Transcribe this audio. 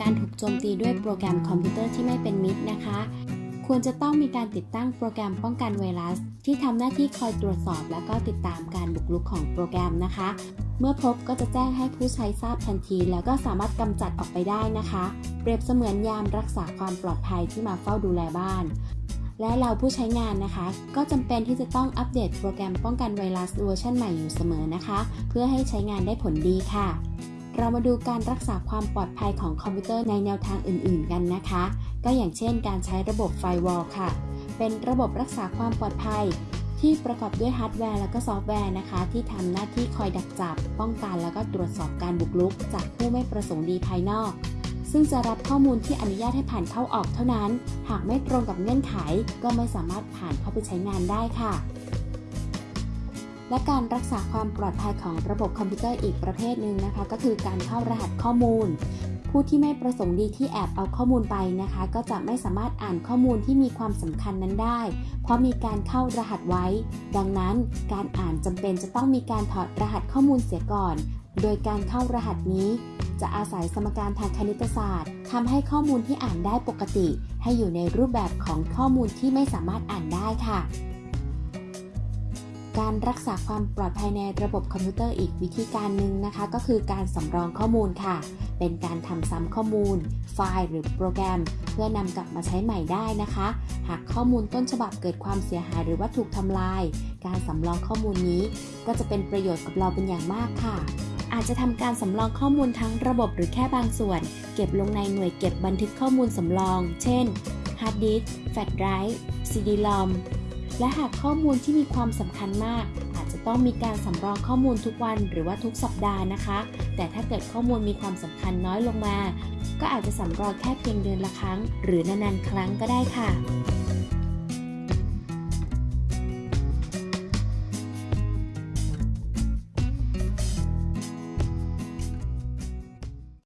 การถูกโจมตีด้วยโปรแกรมคอมพิวเตอร์ที่ไม่เป็นมิตรนะคะ ควรจะต้องมีการติดตั้งโปรแกรมป้องกันไวรัส ที่ทำหน้าที่คอยตรวจสอบ และก็ติดตามการบุกรุกของโปรแกรมนะคะ เมื่อพบก็จะแจ้งให้ผู้ใช้ทราบทันที แล้วก็สามารถกำจัดออกไปได้นะคะ เปรียบเสมือนยามรักษาความปลอดภัยที่มาเฝ้าดูแลบ้านและเราผู้ใช้งานนะคะ ก็จำเป็นที่จะต้องอัปเดตโปรแกรมป้องกันไวรัสเวอร์ชันใหม่อยู่เสมอนะคะ เพื่อให้ใช้งานได้ผลดีค่ะ เรามาดูการรักษาความปลอดภัยของคอมพิวเตอร์ในแนวทางอื่น ๆ กันนะคะ ก็อย่างเช่น การใช้ระบบ firewall ค่ะ เป็นระบบรักษาความปลอดภัย ที่ประกอบด้วยฮาร์ดแวร์และก็ซอฟต์แวร์นะคะ ที่ทำหน้าที่คอยดักจับ ป้องกันแล้วก็ตรวจสอบการบุกรุก จากผู้ไม่ประสงค์ดีภายนอก ซึ่งจะรับข้อมูลที่อนุญาตให้ผ่านเข้าออกเท่านั้น หากไม่ตรงกับเงื่อนไข ก็ไม่สามารถผ่านเข้าไปใช้งานได้ค่ะ และการรักษาความปลอดภัยของระบบคอมพิวเตอร์อีกประเภทหนึ่งนะคะ ก็คือการเข้ารหัสข้อมูล ผู้ที่ไม่ประสงค์ดีที่แอบเอาข้อมูลไปนะคะ ก็จะไม่สามารถอ่านข้อมูลที่มีความสำคัญนั้นได้ เพราะมีการเข้ารหัสไว้ ดังนั้นการอ่านจำเป็นจะต้องมีการถอดรหัสข้อมูลเสียก่อน โดยการเข้ารหัสนี้ จะอาศัยสมการทางคณิตศาสตร์ทำให้ข้อมูลที่อ่านได้ปกติ ให้อยู่ในรูปแบบของข้อมูลที่ไม่สามารถอ่านได้ค่ะ การรักษาความปลอดภัยในระบบคอมพิวเตอร์อีกวิธีการหนึ่งนะคะ ก็คือการสำรองข้อมูลค่ะ เป็นการทำซ้ำข้อมูล ไฟล์หรือโปรแกรม เพื่อนำกลับมาใช้ใหม่ได้นะคะ หากข้อมูลต้นฉบับเกิดความเสียหายหรือว่าถูกทำลาย การสำรองข้อมูลนี้ ก็จะเป็นประโยชน์กับเราเป็นอย่างมากค่ะอาจจะทำการสำรองข้อมูลทั้งระบบหรือแค่บางส่วน เก็บลงในหน่วยเก็บบันทึกข้อมูลสำรอง เช่นฮาร์ดดิสก์แฟลชไดรฟ์ซีดีรอม และหากข้อมูลที่มีความสำคัญมาก อาจจะต้องมีการสำรองข้อมูลทุกวันหรือว่าทุกสัปดาห์นะคะ แต่ถ้าเกิดข้อมูลมีความสำคัญน้อยลงมา ก็อาจจะสำรองแค่เพียงเดือนละครั้ง หรือนานๆครั้งก็ได้ค่ะ